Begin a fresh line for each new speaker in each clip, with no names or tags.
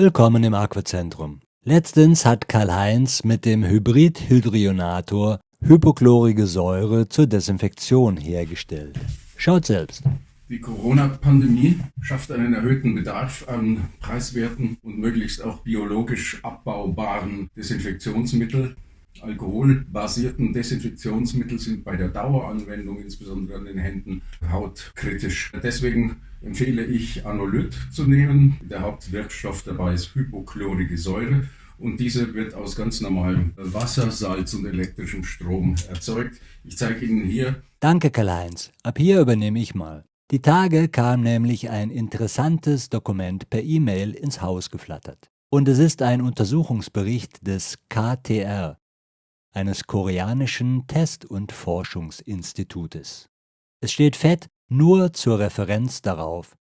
Willkommen im Aquazentrum. Letztens hat Karl-Heinz mit dem Hybrid-Hydrionator hypochlorige Säure zur Desinfektion hergestellt. Schaut selbst.
Die Corona-Pandemie schafft einen erhöhten Bedarf an preiswerten und möglichst auch biologisch abbaubaren Desinfektionsmitteln. Alkoholbasierten Desinfektionsmittel sind bei der Daueranwendung, insbesondere an den Händen, hautkritisch. Deswegen empfehle ich Anolyt zu nehmen. Der Hauptwirkstoff dabei ist hypochlorige Säure und diese wird aus ganz normalem Wasser, Salz und elektrischem Strom erzeugt. Ich zeige Ihnen hier.
Danke, Karl-Heinz. Ab hier übernehme ich mal. Die Tage kam nämlich ein interessantes Dokument per E-Mail ins Haus geflattert. Und es ist ein Untersuchungsbericht des KTR, eines koreanischen Test- und Forschungsinstitutes. Es steht fett nur zur Referenz darauf.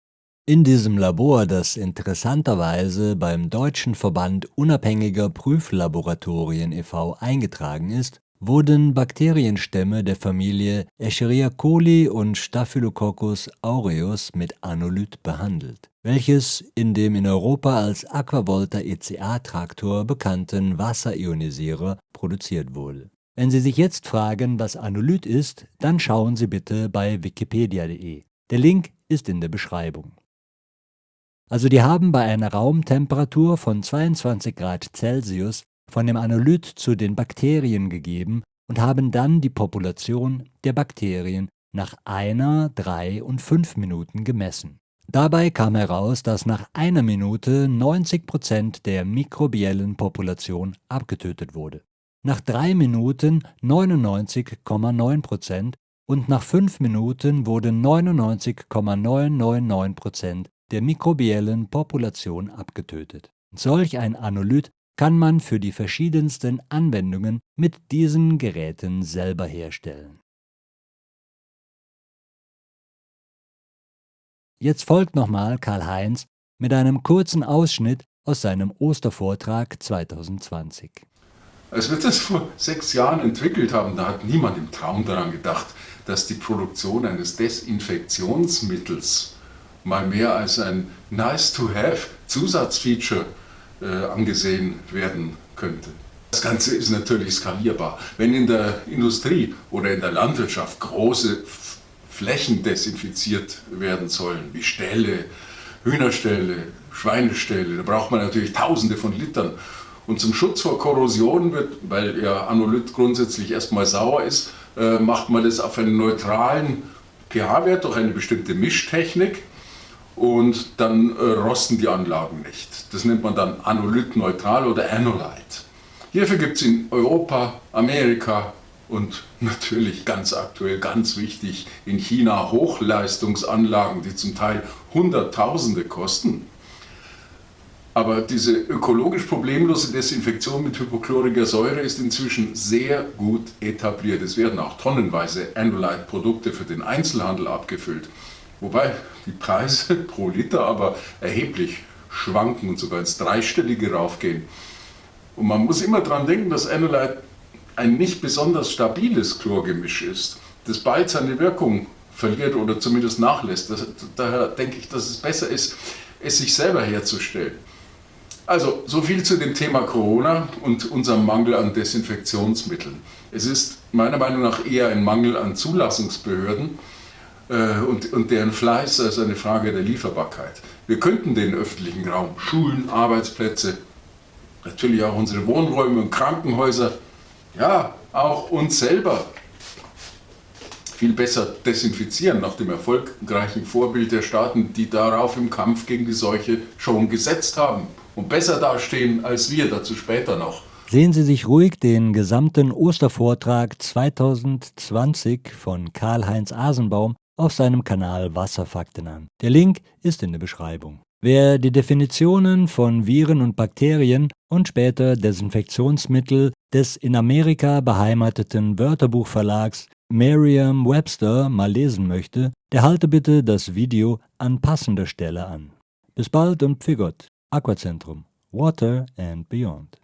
In diesem Labor, das interessanterweise beim Deutschen Verband unabhängiger Prüflaboratorien e.V. eingetragen ist, wurden Bakterienstämme der Familie Escherichia coli und Staphylococcus aureus mit Anolyt behandelt, welches in dem in Europa als Aquavolta ECA-Traktor bekannten Wasserionisierer produziert wurde. Wenn Sie sich jetzt fragen, was Anolyt ist, dann schauen Sie bitte bei wikipedia.de. Der Link ist in der Beschreibung. Also die haben bei einer Raumtemperatur von 22 Grad Celsius von dem Anolyt zu den Bakterien gegeben und haben dann die Population der Bakterien nach einer, drei und fünf Minuten gemessen. Dabei kam heraus, dass nach einer Minute 90 Prozent der mikrobiellen Population abgetötet wurde, nach drei Minuten 99,9 Prozent und nach fünf Minuten wurden 99,999 Prozent der mikrobiellen Population abgetötet. Solch ein Anolyt kann man für die verschiedensten Anwendungen mit diesen Geräten selber herstellen. Jetzt folgt nochmal Karl-Heinz mit einem kurzen Ausschnitt aus seinem Ostervortrag 2020.
Als wir das vor sechs Jahren entwickelt haben, da hat niemand im Traum daran gedacht, dass die Produktion eines Desinfektionsmittels mal mehr als ein nice-to-have Zusatzfeature angesehen werden könnte. Das Ganze ist natürlich skalierbar. Wenn in der Industrie oder in der Landwirtschaft große Flächen desinfiziert werden sollen, wie Ställe, Hühnerställe, Schweineställe, da braucht man natürlich tausende von Litern. Und zum Schutz vor Korrosion wird, weil ja Anolyt grundsätzlich erstmal sauer ist, äh, macht man das auf einen neutralen pH-Wert durch eine bestimmte Mischtechnik und dann äh, rosten die Anlagen nicht. Das nennt man dann Anolyt-neutral oder Anolyte. Hierfür gibt es in Europa, Amerika und natürlich ganz aktuell, ganz wichtig, in China Hochleistungsanlagen, die zum Teil Hunderttausende kosten. Aber diese ökologisch problemlose Desinfektion mit hypochloriger Säure ist inzwischen sehr gut etabliert. Es werden auch tonnenweise Anolyte-Produkte für den Einzelhandel abgefüllt. Wobei die Preise pro Liter aber erheblich schwanken und sogar ins Dreistellige raufgehen. Und man muss immer daran denken, dass Anolyte ein nicht besonders stabiles Chlorgemisch ist, das bald seine Wirkung verliert oder zumindest nachlässt. Das, daher denke ich, dass es besser ist, es sich selber herzustellen. Also, so viel zu dem Thema Corona und unserem Mangel an Desinfektionsmitteln. Es ist meiner Meinung nach eher ein Mangel an Zulassungsbehörden, und, und deren Fleiß ist eine Frage der Lieferbarkeit. Wir könnten den öffentlichen Raum, Schulen, Arbeitsplätze, natürlich auch unsere Wohnräume und Krankenhäuser, ja, auch uns selber viel besser desinfizieren, nach dem erfolgreichen Vorbild der Staaten, die darauf im Kampf gegen die Seuche schon gesetzt haben und besser dastehen als wir, dazu später noch.
Sehen Sie sich ruhig den gesamten Ostervortrag 2020 von Karl-Heinz Asenbaum auf seinem Kanal Wasserfakten an. Der Link ist in der Beschreibung. Wer die Definitionen von Viren und Bakterien und später Desinfektionsmittel des in Amerika beheimateten Wörterbuchverlags Merriam-Webster mal lesen möchte, der halte bitte das Video an passender Stelle an. Bis bald und Pfigott, Aquazentrum, Water and Beyond.